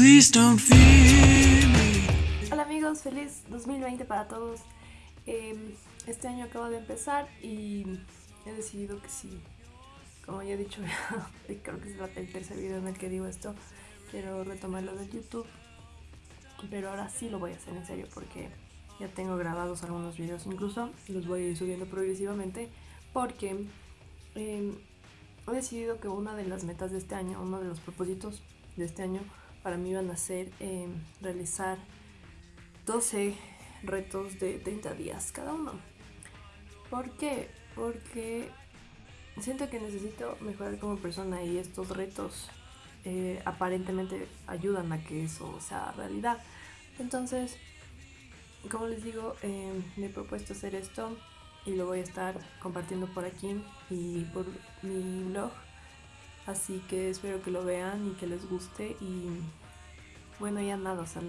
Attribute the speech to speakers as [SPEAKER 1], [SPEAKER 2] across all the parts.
[SPEAKER 1] Please don't fear me.
[SPEAKER 2] Hola amigos, feliz 2020 para todos. Em, este año acaba de empezar y he decidido que sí, como ya he dicho, creo que es el tercer video en el que digo esto, quiero retomarlo de YouTube, pero ahora sí lo voy a hacer en serio porque ya tengo grabados algunos videos incluso y los voy a ir subiendo progresivamente porque em, he decidido que una de las metas de este año, uno de los propósitos de este año para mí van a ser em, realizar 12 retos de 30 días cada uno. ¿Por qué? Porque siento que necesito mejorar como persona y estos retos eh, aparentemente ayudan a que eso sea realidad. Entonces, como les digo, em, me he propuesto hacer esto y lo voy a estar compartiendo por aquí y por mi blog. Así que espero que lo vean y que les guste. Y bueno, ya nada, o sea,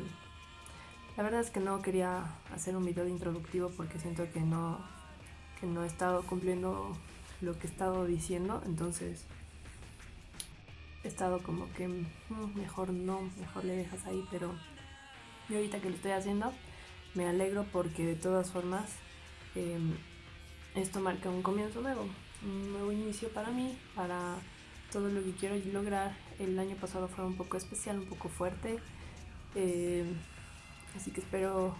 [SPEAKER 2] la verdad es que no quería hacer un video introductivo porque siento que no, que no he estado cumpliendo lo que he estado diciendo, entonces he estado como que mm, mejor no, mejor le dejas ahí, pero yo ahorita que lo estoy haciendo me alegro porque de todas formas em, esto marca un comienzo nuevo, un nuevo inicio para mí, para todo lo que quiero lograr. El año pasado fue un poco especial, un poco fuerte, eh, así que espero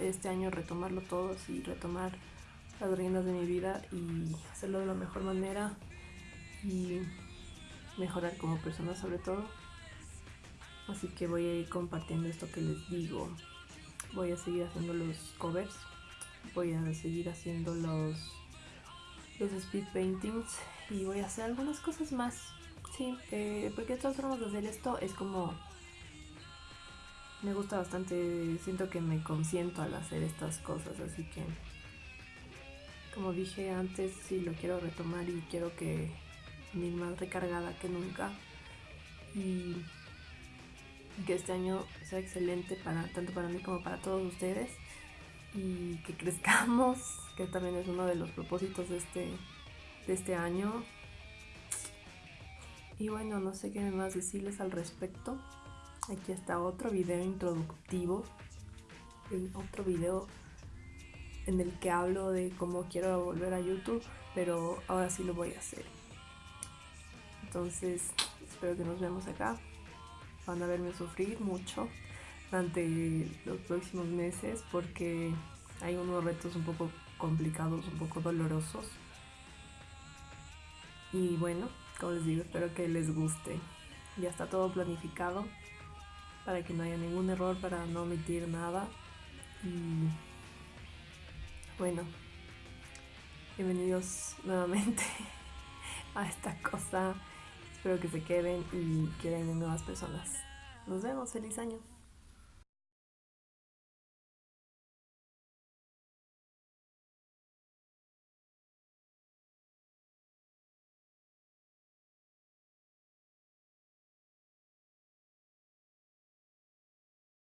[SPEAKER 2] este año retomarlo todo y retomar las riendas de mi vida y hacerlo de la mejor manera y mejorar como persona sobre todo. Así que voy a ir compartiendo esto que les digo. Voy a seguir haciendo los covers voy a seguir haciendo los, los speed paintings y voy a hacer algunas cosas más. Sí, eh, porque de todas formas de hacer esto es como... Me gusta bastante, siento que me consiento al hacer estas cosas, así que... Como dije antes, sí lo quiero retomar y quiero que mi más recargada que nunca. Y que este año sea excelente para tanto para mí como para todos ustedes y que crezcamos, que también es uno de los propósitos de este, de este año. Y bueno, no sé qué más decirles al respecto. Aquí está otro video introductivo, otro video en el que hablo de cómo quiero volver a YouTube, pero ahora sí lo voy a hacer. Entonces, espero que nos vemos acá. Van a verme sufrir mucho durante los próximos meses porque hay unos retos un poco complicados, un poco dolorosos. Y bueno, como les digo, espero que les guste. Ya está todo planificado para que no haya ningún error, para no omitir nada. Y bueno, bienvenidos nuevamente a esta cosa. Espero que se queden y queden nuevas personas. Nos vemos, feliz año.